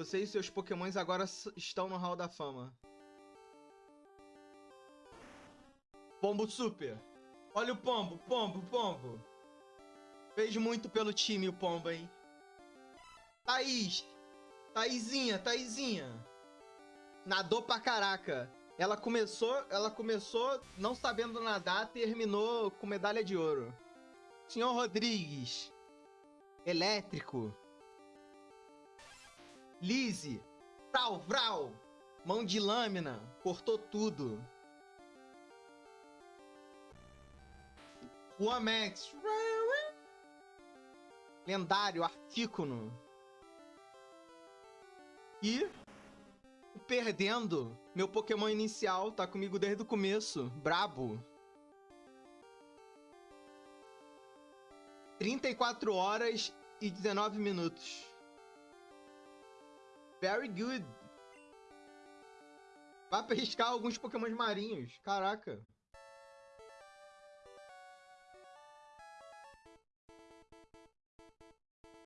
Você e seus pokémons agora estão no Hall da Fama. Pombo Super. Olha o Pombo, Pombo, Pombo. Fez muito pelo time o Pombo, hein? Thaís. Thaisinha, Thaisinha. Nadou pra caraca. Ela começou, ela começou não sabendo nadar, terminou com medalha de ouro. Senhor Rodrigues. Elétrico. Lise. Vral, vral. Mão de lâmina. Cortou tudo. O Amex. Lendário, Artícuno. E perdendo. Meu Pokémon inicial tá comigo desde o começo. Brabo. 34 horas e 19 minutos. Very good. Vai pescar alguns Pokémons marinhos. Caraca.